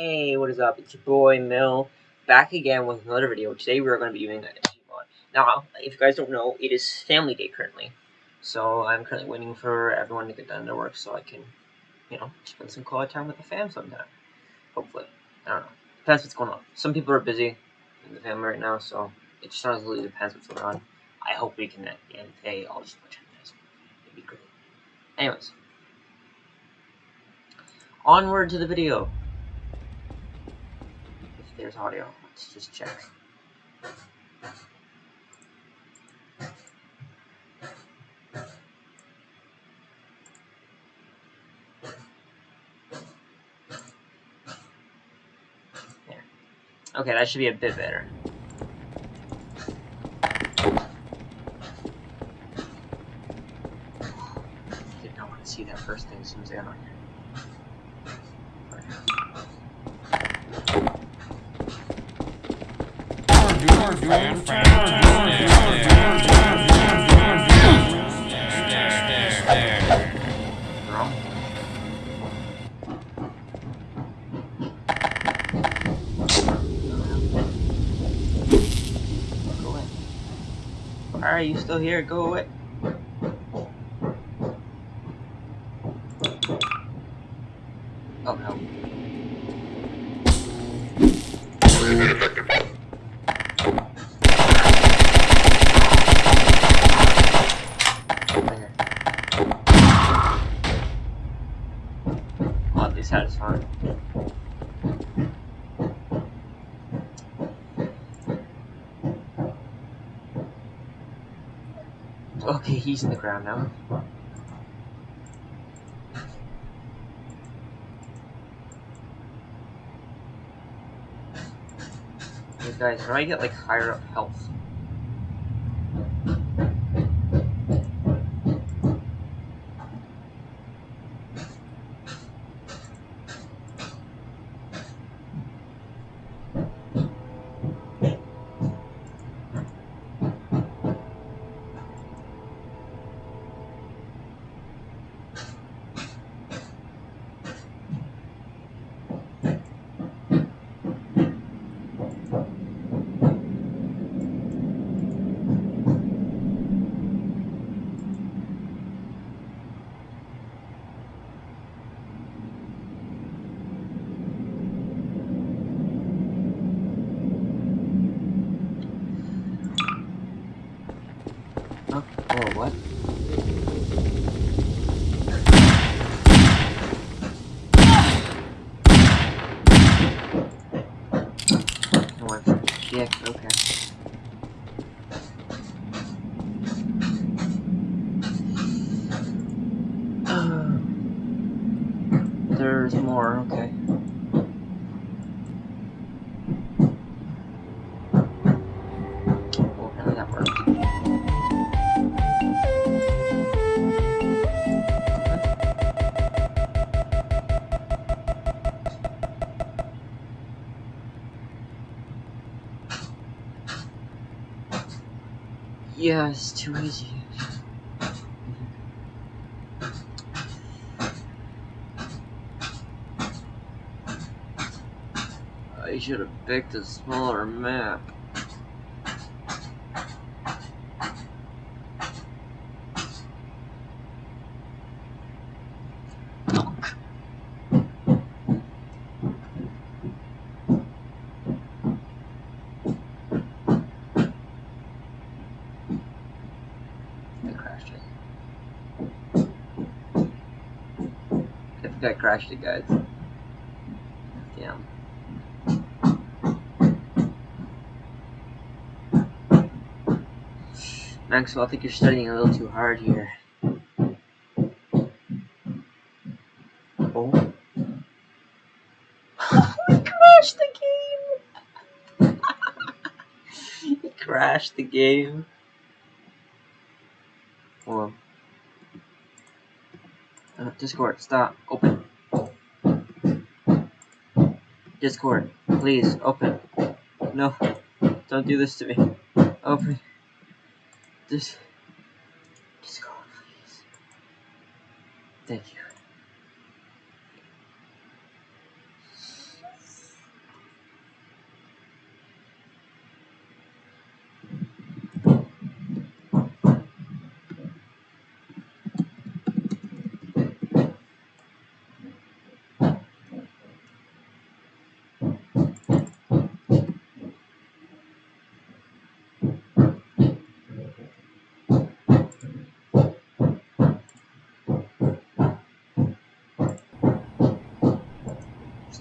Hey, what is up? It's your boy Mill, back again with another video. Today we are going to be doing a Gmod. Now, if you guys don't know, it is family day currently. So I'm currently waiting for everyone to get done their work so I can, you know, spend some quality time with the fam sometime. Hopefully. I don't know. Depends what's going on. Some people are busy in the family right now, so it just honestly depends what's going on. I hope we can, at the end of the day, all just watch it. It'd be great. Anyways. Onward to the video audio. Let's just check. There. Okay, that should be a bit better. Did not want to see that first thing as soon as I got on here. Are you still here? Go away. Oh no. Oddly satisfying. He's in the ground now. Guys, how do I get like higher up health? Oh, oh what? Oh, I'm GX, okay. There's more, okay. Yeah, it's too easy. I should have picked a smaller map. I crashed it. I think I crashed it, guys. Damn. Maxwell, I think you're studying a little too hard here. Oh. he crashed the game! he crashed the game. Hold on. Uh, Discord, stop. Open. Discord, please, open. No, don't do this to me. Open. Dis go, please. Thank you.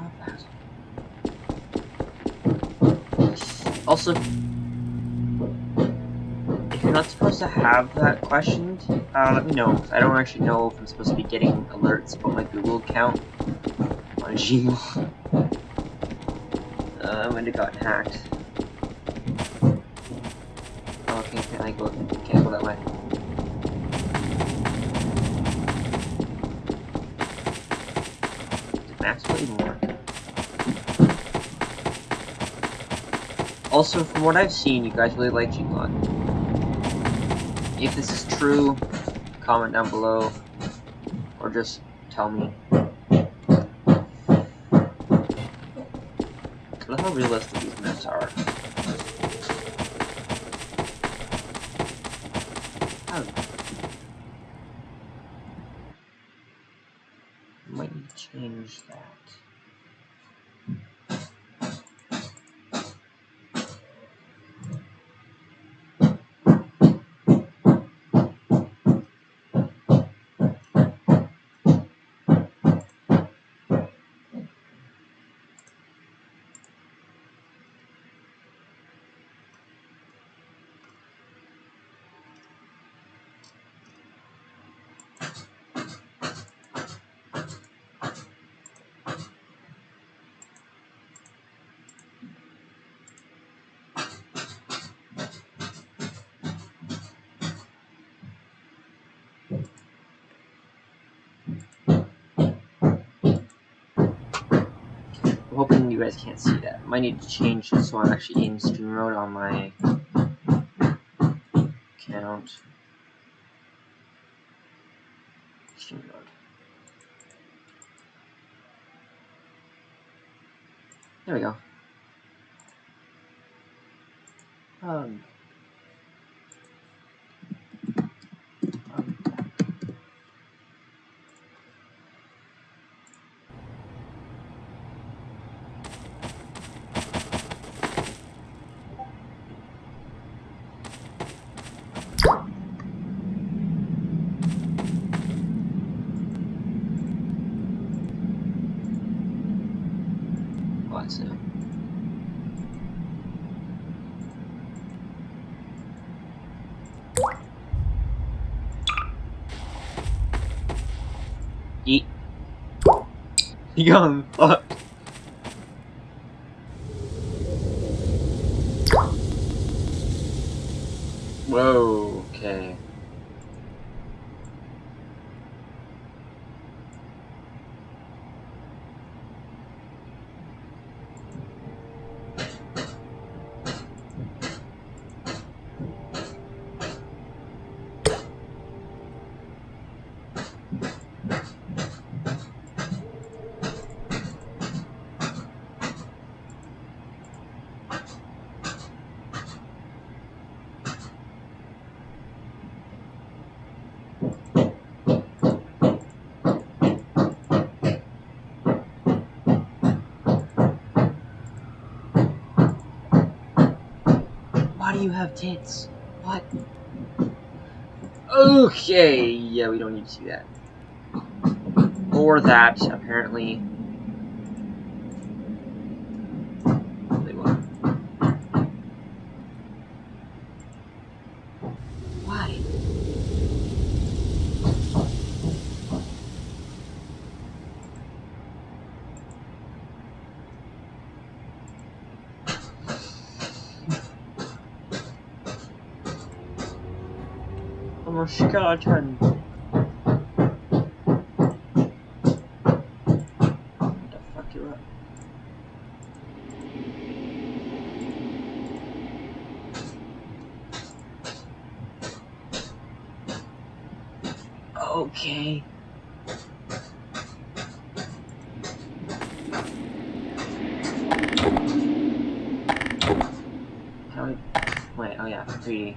Stop that. Also, if you're not supposed to have that questioned, uh, let me know. I don't actually know if I'm supposed to be getting alerts about my Google account on Gmail. uh, when it got hacked. Oh, okay, can I go? Can't go that way. Did Max play more? Also, from what I've seen, you guys really like Gmod. If this is true, comment down below, or just tell me. I love how realistic these maps are. Oh. Might need to change that. I'm hoping you guys can't see that. Might need to change this so I'm actually in stream mode on my account. Stream mode. There we go. Um, um, what's it? Eat. Young fuck. Whoa, okay. Why do you have tits? What? Okay, yeah, we don't need to see that. Or that, apparently. I'm a skeleton. What the fuck you up? Okay. How do I... Wait, oh yeah, 3D.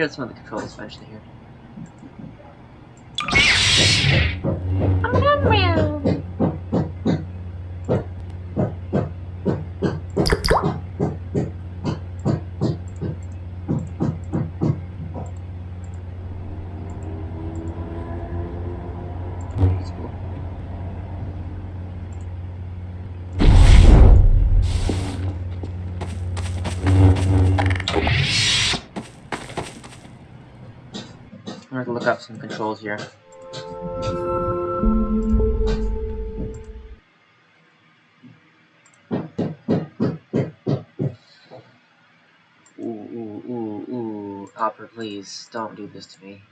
Gotta some of the controls eventually here. Some controls here. Ooh, ooh, ooh, ooh. Opera, please, don't do this to me.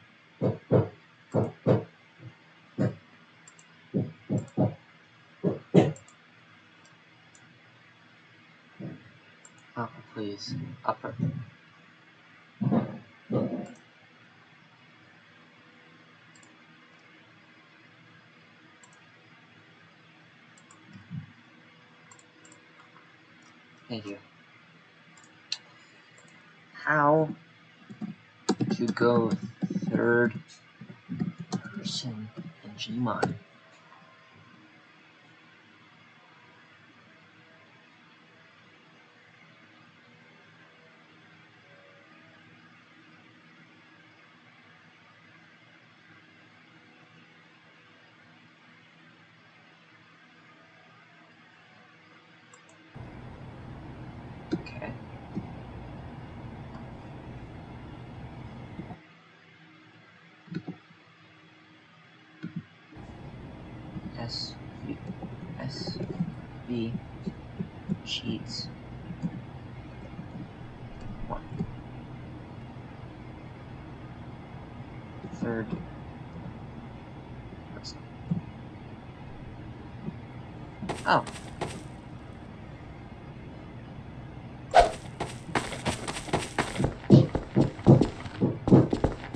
Thank you. How to go third person in Gmod? Okay. S V S V cheats one third person. Oh. I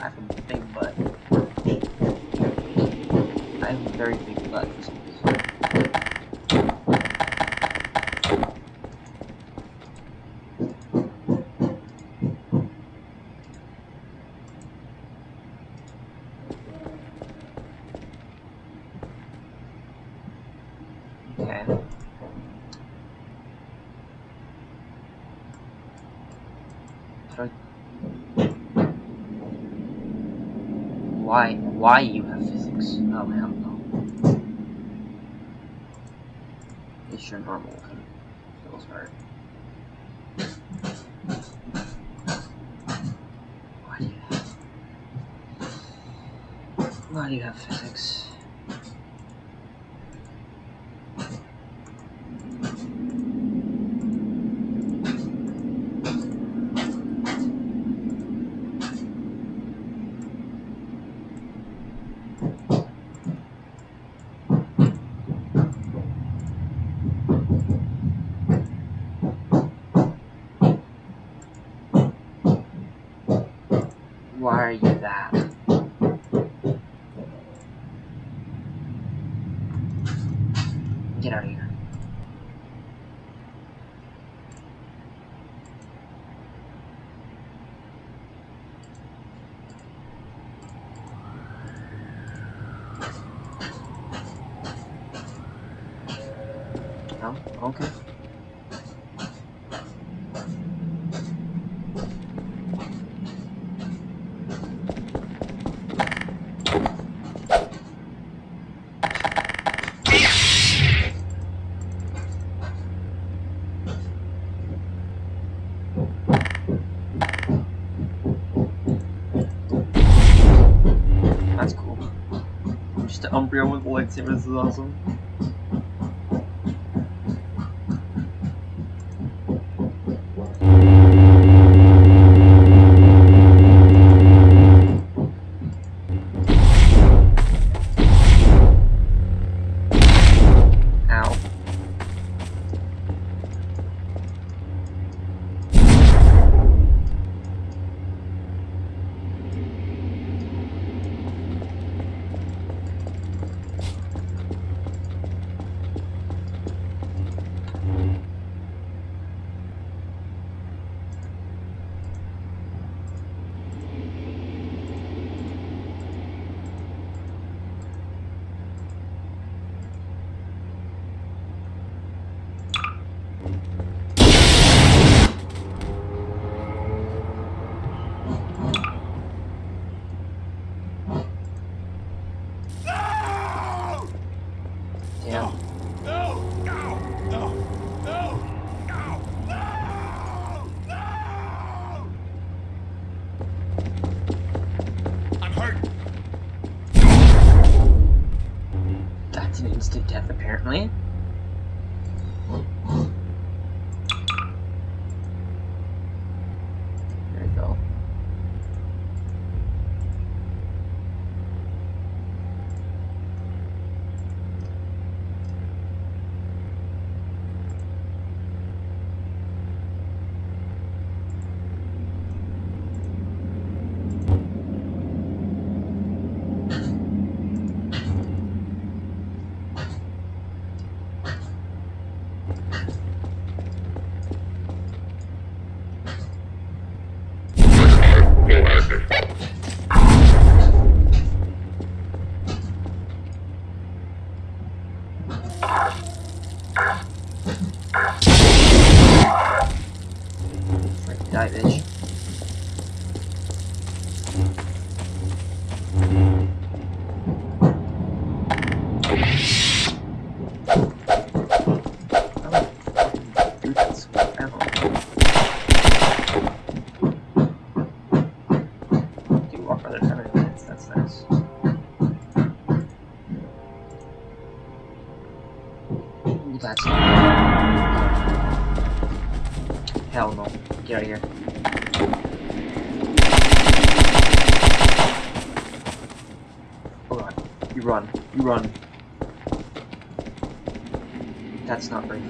have a big butt. I have a very big butt for some reason. Okay. How do I... Why? You have physics? Oh hell no. It's your normal of feels hard. Why do you have? Why do you have physics? Why are you that? Get out of here. Okay. That's cool. Just an Umbreon with a lightsaber, is awesome. That's not very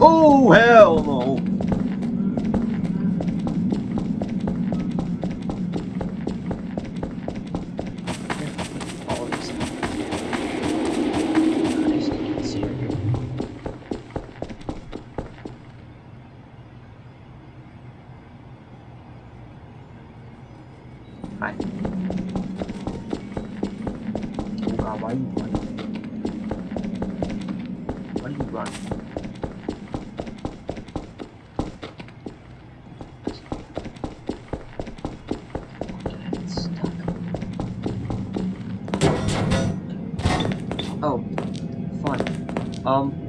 Oh hell no! Um.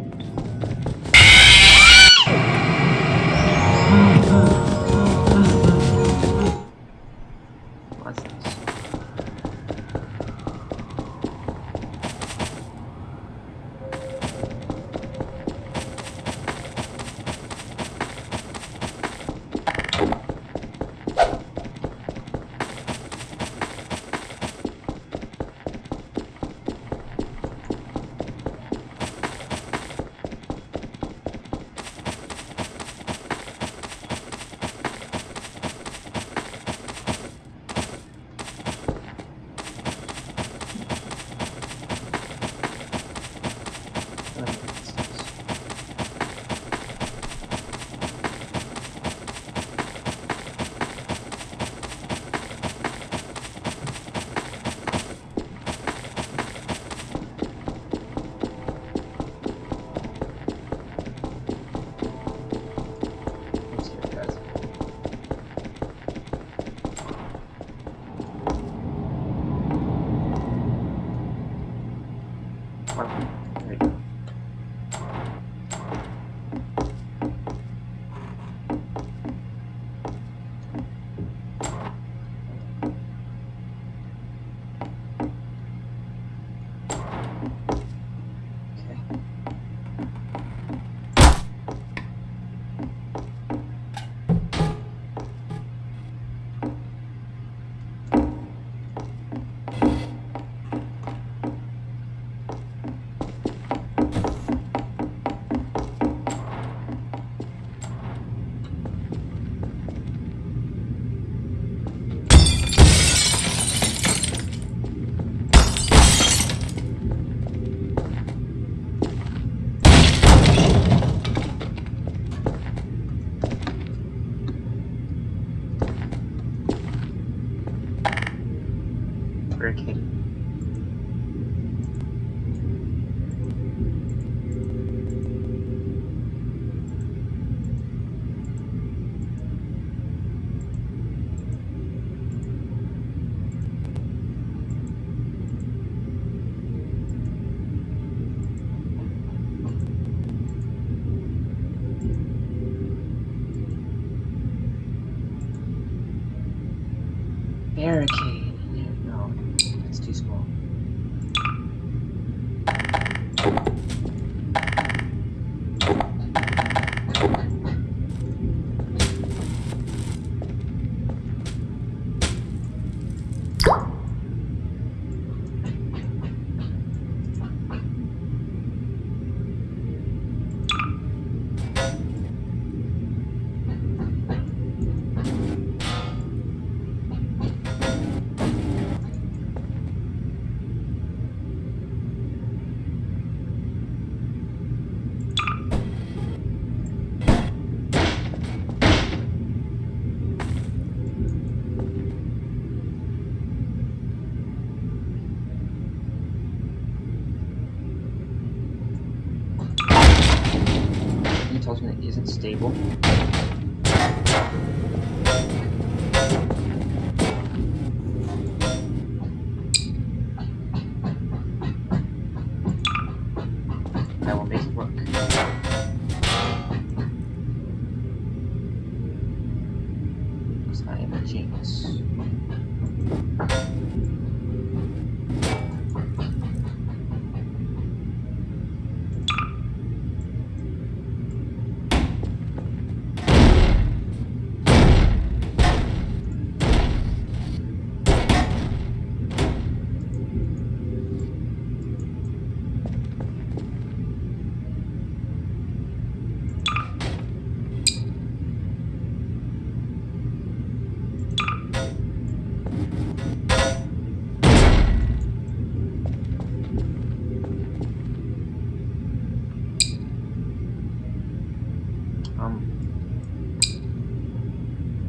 Um,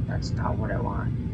that's not what I want.